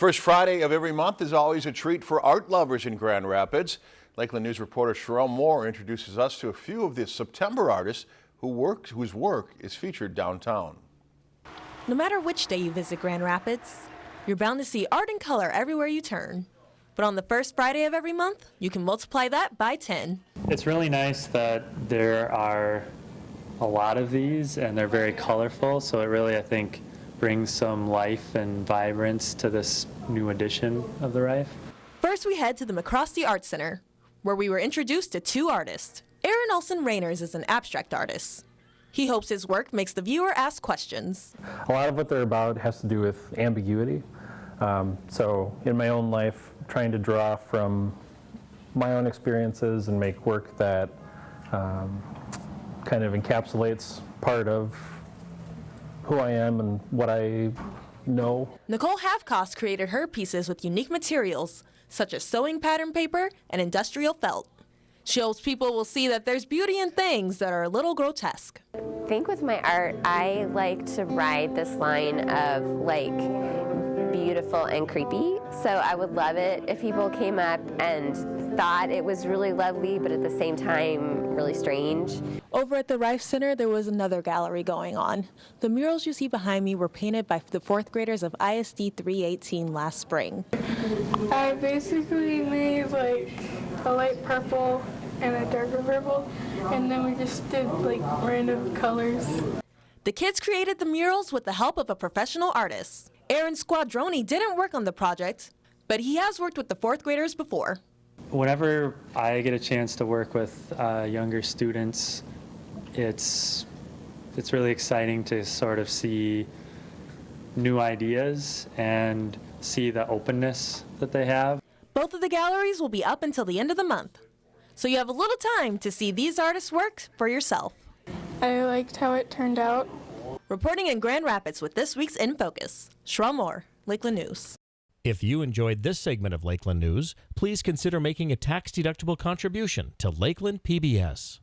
First Friday of every month is always a treat for art lovers in Grand Rapids. Lakeland News reporter Sherelle Moore introduces us to a few of the September artists who work, whose work is featured downtown. No matter which day you visit Grand Rapids, you're bound to see art and color everywhere you turn. But on the first Friday of every month, you can multiply that by 10. It's really nice that there are a lot of these and they're very colorful, so it really, I think, brings some life and vibrance to this new edition of the Reif. First, we head to the MacRostie Art Center, where we were introduced to two artists. Aaron Olson Rainers is an abstract artist. He hopes his work makes the viewer ask questions. A lot of what they're about has to do with ambiguity. Um, so in my own life, trying to draw from my own experiences and make work that um, kind of encapsulates part of who I am and what I know. Nicole Halfcost created her pieces with unique materials, such as sewing pattern paper and industrial felt. She hopes people will see that there's beauty in things that are a little grotesque. I think with my art, I like to ride this line of like beautiful and creepy. So I would love it if people came up and thought it was really lovely, but at the same time, really strange. Over at the Reif Center, there was another gallery going on. The murals you see behind me were painted by the fourth graders of ISD 318 last spring. I basically made like a light purple and a darker purple, and then we just did like random colors. The kids created the murals with the help of a professional artist. Aaron Squadroni didn't work on the project, but he has worked with the fourth graders before. Whenever I get a chance to work with uh, younger students, it's it's really exciting to sort of see new ideas and see the openness that they have. Both of the galleries will be up until the end of the month, so you have a little time to see these artists' work for yourself. I liked how it turned out. Reporting in Grand Rapids with this week's In Focus, Sherelle Moore, Lakeland News. If you enjoyed this segment of Lakeland News, please consider making a tax-deductible contribution to Lakeland PBS.